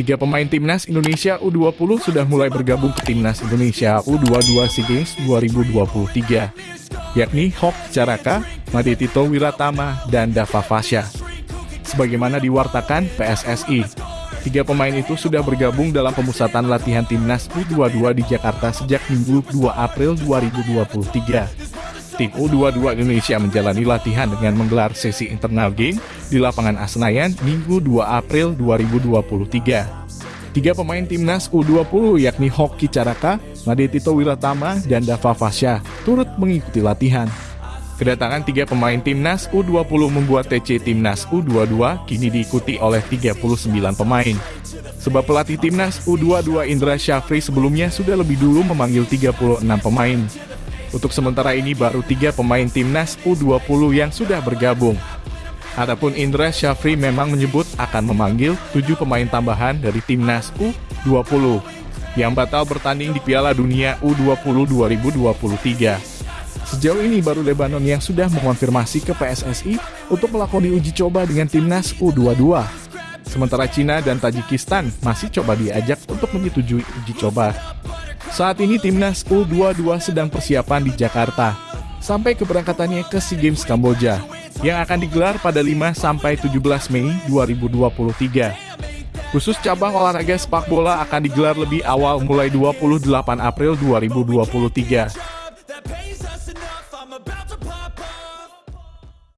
Tiga pemain timnas Indonesia U20 sudah mulai bergabung ke timnas Indonesia U22 SEA Games 2023, yakni Hok Caraka, Made Tito Wiratama, dan Dava Fasya. Sebagaimana diwartakan PSSI, tiga pemain itu sudah bergabung dalam pemusatan latihan timnas U22 di Jakarta sejak Minggu 2 April 2023 tim U22 Indonesia menjalani latihan dengan menggelar sesi internal game di lapangan Asenayan Minggu 2 April 2023. Tiga pemain timnas U20 yakni Hoki Caraka, Made Tito Wiratama, dan Dava Fasya turut mengikuti latihan. Kedatangan tiga pemain timnas U20 membuat TC timnas U22 kini diikuti oleh 39 pemain. Sebab pelatih timnas U22 Indra Syafri sebelumnya sudah lebih dulu memanggil 36 pemain. Untuk sementara ini baru tiga pemain timnas U20 yang sudah bergabung. Adapun Indra Syafri memang menyebut akan memanggil tujuh pemain tambahan dari timnas U20 yang batal bertanding di Piala Dunia U20 2023. Sejauh ini baru Lebanon yang sudah mengonfirmasi ke PSSI untuk melakukan uji coba dengan timnas U22. Sementara Cina dan Tajikistan masih coba diajak untuk menyetujui uji coba. Saat ini timnas U22 sedang persiapan di Jakarta, sampai keberangkatannya ke SEA Games Kamboja, yang akan digelar pada 5-17 Mei 2023. Khusus cabang olahraga sepak bola akan digelar lebih awal mulai 28 April 2023.